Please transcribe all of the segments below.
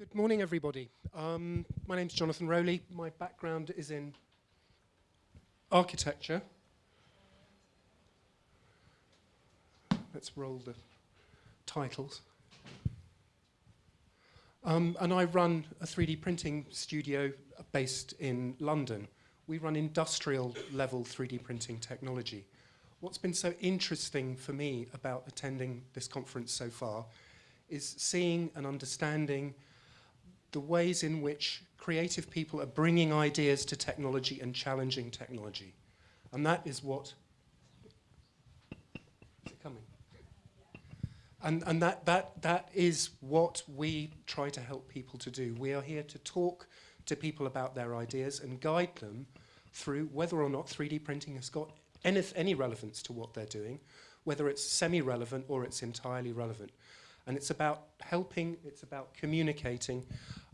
Good morning, everybody. Um, my name's Jonathan Rowley. My background is in architecture. Let's roll the titles. Um, and I run a 3D printing studio based in London. We run industrial level 3D printing technology. What's been so interesting for me about attending this conference so far is seeing and understanding the ways in which creative people are bringing ideas to technology and challenging technology. And that is what... Is it coming? And, and that, that, that is what we try to help people to do. We are here to talk to people about their ideas and guide them through whether or not 3D printing has got any, any relevance to what they're doing, whether it's semi-relevant or it's entirely relevant. And it's about helping, it's about communicating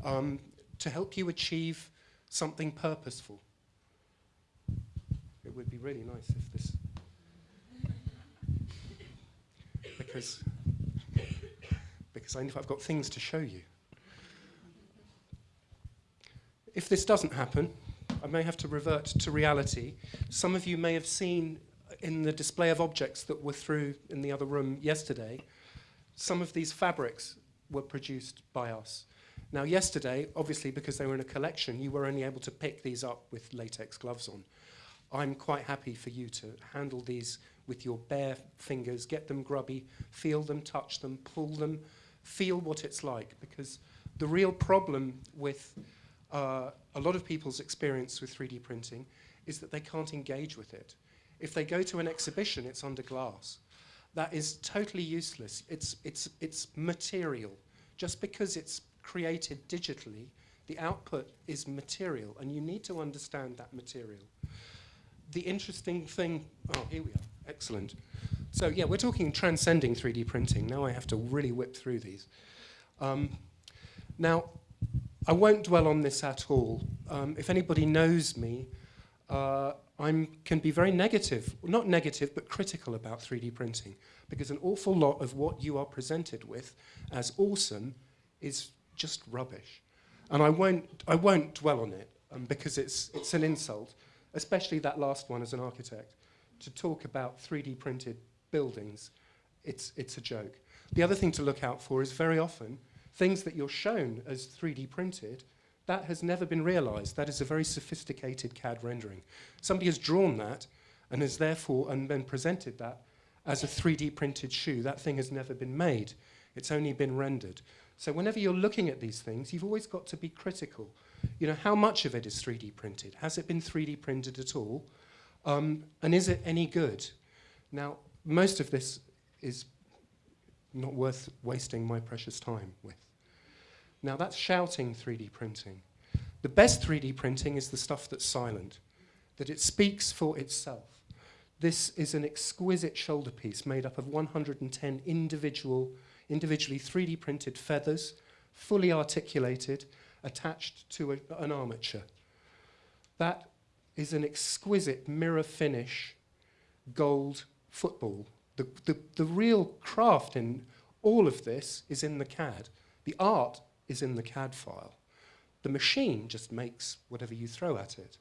um, to help you achieve something purposeful. It would be really nice if this... because, because I know I've got things to show you. If this doesn't happen, I may have to revert to reality. Some of you may have seen in the display of objects that were through in the other room yesterday, some of these fabrics were produced by us. Now yesterday, obviously because they were in a collection, you were only able to pick these up with latex gloves on. I'm quite happy for you to handle these with your bare fingers, get them grubby, feel them, touch them, pull them, feel what it's like. Because the real problem with uh, a lot of people's experience with 3D printing is that they can't engage with it. If they go to an exhibition, it's under glass. That is totally useless. It's, it's, it's material. Just because it's created digitally, the output is material, and you need to understand that material. The interesting thing, oh, here we are, excellent. So yeah, we're talking transcending 3D printing. Now I have to really whip through these. Um, now, I won't dwell on this at all. Um, if anybody knows me, uh, I can be very negative, not negative, but critical about 3D printing, because an awful lot of what you are presented with as awesome is just rubbish. And I won't, I won't dwell on it um, because it's, it's an insult, especially that last one as an architect. To talk about 3D printed buildings, it's, it's a joke. The other thing to look out for is very often things that you're shown as 3D printed, that has never been realized. That is a very sophisticated CAD rendering. Somebody has drawn that and has therefore and then presented that as a 3D printed shoe. That thing has never been made. It's only been rendered. So whenever you're looking at these things, you've always got to be critical. You know, how much of it is 3D printed? Has it been 3D printed at all? Um, and is it any good? Now, most of this is not worth wasting my precious time with. Now, that's shouting 3D printing. The best 3D printing is the stuff that's silent, that it speaks for itself. This is an exquisite shoulder piece made up of 110 individual individually 3D printed feathers, fully articulated, attached to a, an armature. That is an exquisite mirror finish gold football. The, the, the real craft in all of this is in the CAD. The art is in the CAD file. The machine just makes whatever you throw at it.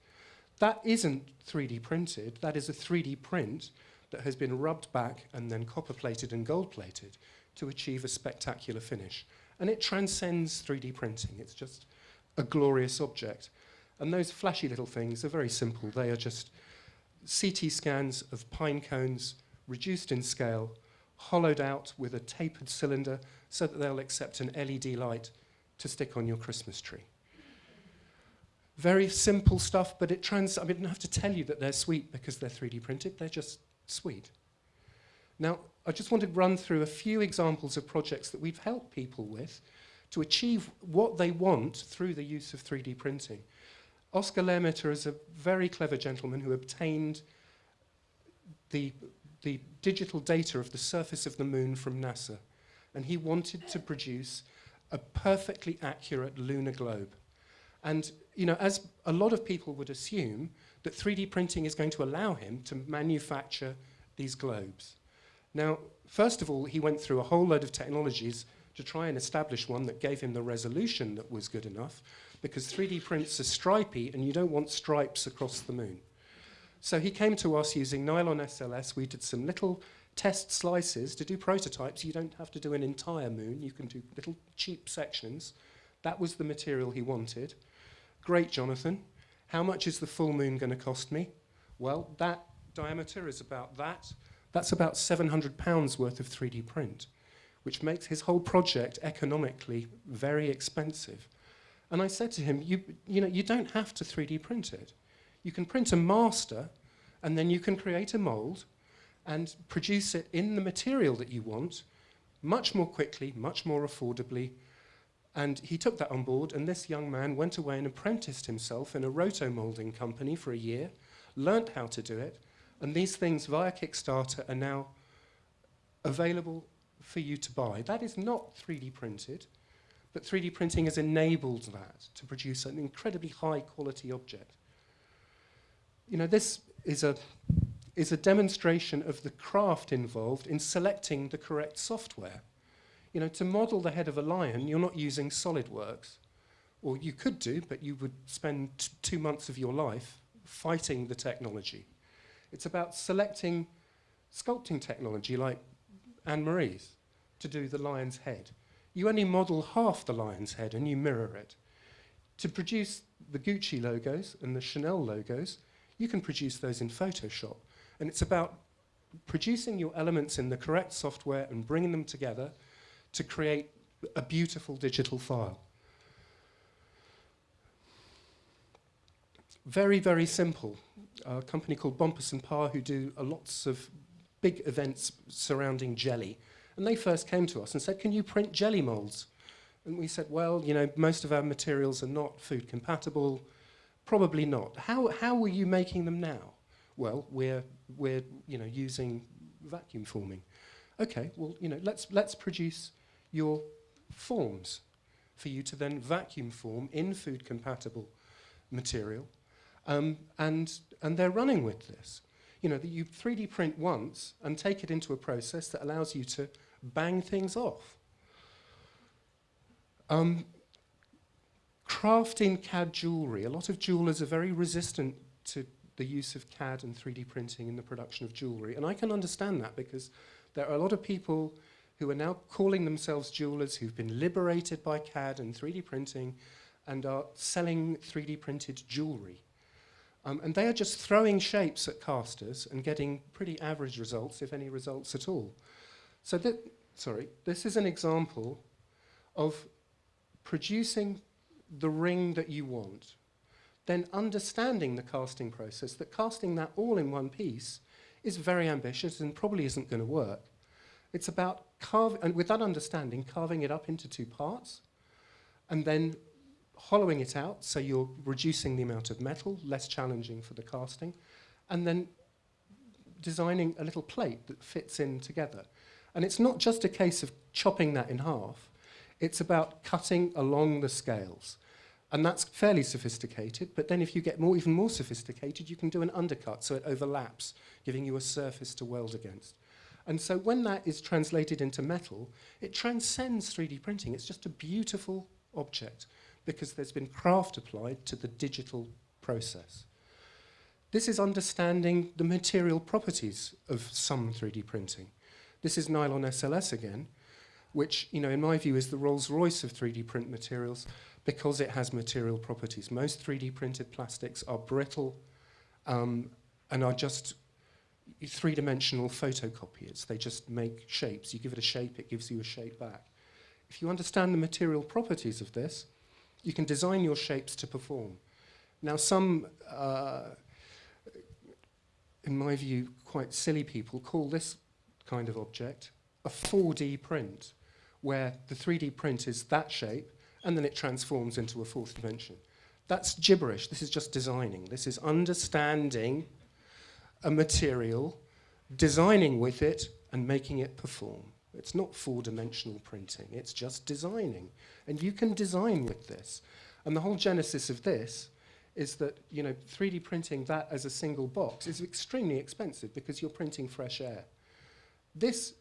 That isn't 3D printed, that is a 3D print that has been rubbed back and then copper plated and gold plated to achieve a spectacular finish. And it transcends 3D printing. It's just a glorious object. And those flashy little things are very simple. They are just CT scans of pine cones reduced in scale, hollowed out with a tapered cylinder so that they'll accept an LED light to stick on your Christmas tree. Very simple stuff, but it trans I, don't have to tell you that they're sweet because they're 3D printed. They're just sweet. Now, I just want to run through a few examples of projects that we've helped people with to achieve what they want through the use of 3D printing. Oscar Lhermitte is a very clever gentleman who obtained the, the digital data of the surface of the moon from NASA. And he wanted to produce a perfectly accurate lunar globe. And, you know, as a lot of people would assume, that 3D printing is going to allow him to manufacture these globes. Now, first of all, he went through a whole load of technologies to try and establish one that gave him the resolution that was good enough because 3D prints are stripy and you don't want stripes across the moon. So he came to us using nylon SLS. We did some little test slices to do prototypes. You don't have to do an entire moon. You can do little cheap sections. That was the material he wanted. Great, Jonathan. How much is the full moon going to cost me? Well, that diameter is about that. That's about 700 pounds worth of 3D print, which makes his whole project economically very expensive. And I said to him, you, you know, you don't have to 3D print it. You can print a master, and then you can create a mold and produce it in the material that you want, much more quickly, much more affordably. And he took that on board, and this young man went away and apprenticed himself in a roto-molding company for a year, learnt how to do it, and these things via Kickstarter are now available for you to buy. That is not 3D printed, but 3D printing has enabled that to produce an incredibly high quality object. You know, this is a, is a demonstration of the craft involved in selecting the correct software. You know, to model the head of a lion, you're not using SolidWorks. Or you could do, but you would spend two months of your life fighting the technology. It's about selecting sculpting technology like Anne-Marie's to do the lion's head. You only model half the lion's head and you mirror it. To produce the Gucci logos and the Chanel logos, you can produce those in Photoshop. And it's about producing your elements in the correct software and bringing them together to create a beautiful digital file. Very, very simple. A company called Bompas and Parr who do uh, lots of big events surrounding jelly. And they first came to us and said, can you print jelly molds? And we said, well, you know, most of our materials are not food compatible. Probably not. How, how are you making them now? Well, we're, we're you know, using vacuum forming. Okay, well, you know, let's, let's produce your forms for you to then vacuum form in food compatible material um, and, and they're running with this. You know, that you 3D print once and take it into a process that allows you to bang things off. Um, crafting CAD jewellery. A lot of jewellers are very resistant to the use of CAD and 3D printing in the production of jewellery. And I can understand that because there are a lot of people who are now calling themselves jewellers who've been liberated by CAD and 3D printing and are selling 3D printed jewellery. Um, and they are just throwing shapes at casters and getting pretty average results, if any results at all. So that, sorry, this is an example of producing the ring that you want, then understanding the casting process, that casting that all in one piece is very ambitious and probably isn't going to work. It's about carving, and with that understanding, carving it up into two parts, and then hollowing it out so you're reducing the amount of metal, less challenging for the casting, and then designing a little plate that fits in together. And it's not just a case of chopping that in half, it's about cutting along the scales. And that's fairly sophisticated, but then if you get more, even more sophisticated, you can do an undercut so it overlaps, giving you a surface to weld against. And so when that is translated into metal, it transcends 3D printing. It's just a beautiful object because there's been craft applied to the digital process. This is understanding the material properties of some 3D printing. This is nylon SLS again, which, you know, in my view is the Rolls-Royce of 3D print materials because it has material properties. Most 3D printed plastics are brittle um, and are just three-dimensional photocopiers. They just make shapes. You give it a shape, it gives you a shape back. If you understand the material properties of this, you can design your shapes to perform. Now, some, uh, in my view, quite silly people call this kind of object a 4D print, where the 3D print is that shape, and then it transforms into a fourth dimension. That's gibberish. This is just designing. This is understanding a material, designing with it, and making it perform. It's not four-dimensional printing, it's just designing. And you can design with this. And the whole genesis of this is that, you know, 3D printing that as a single box is extremely expensive because you're printing fresh air. This,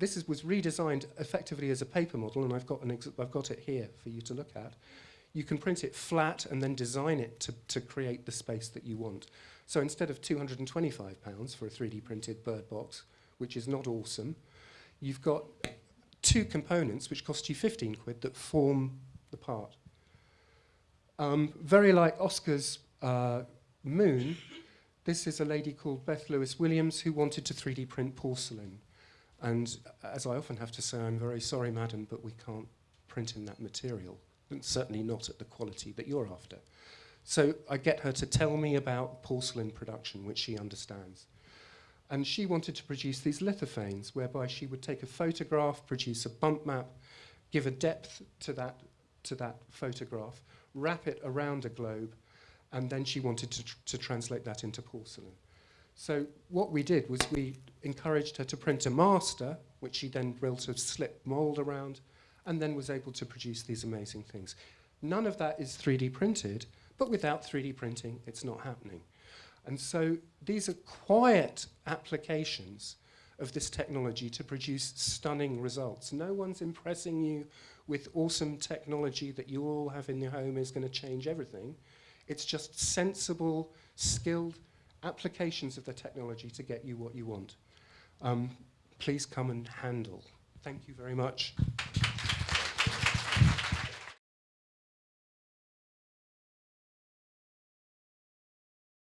this is, was redesigned effectively as a paper model, and I've got, an I've got it here for you to look at. You can print it flat and then design it to, to create the space that you want. So instead of £225 for a 3D printed bird box, which is not awesome, you've got two components which cost you 15 quid that form the part. Um, very like Oscar's uh, moon, this is a lady called Beth Lewis Williams who wanted to 3D print porcelain. And as I often have to say, I'm very sorry, madam, but we can't print in that material. And certainly not at the quality that you're after. So I get her to tell me about porcelain production, which she understands. And she wanted to produce these lithophanes, whereby she would take a photograph, produce a bump map, give a depth to that, to that photograph, wrap it around a globe, and then she wanted to, tr to translate that into porcelain. So what we did was we encouraged her to print a master, which she then built a slip mold around, and then was able to produce these amazing things. None of that is 3D printed, but without 3D printing, it's not happening. And so these are quiet applications of this technology to produce stunning results. No one's impressing you with awesome technology that you all have in your home is going to change everything. It's just sensible, skilled applications of the technology to get you what you want. Um, please come and handle. Thank you very much.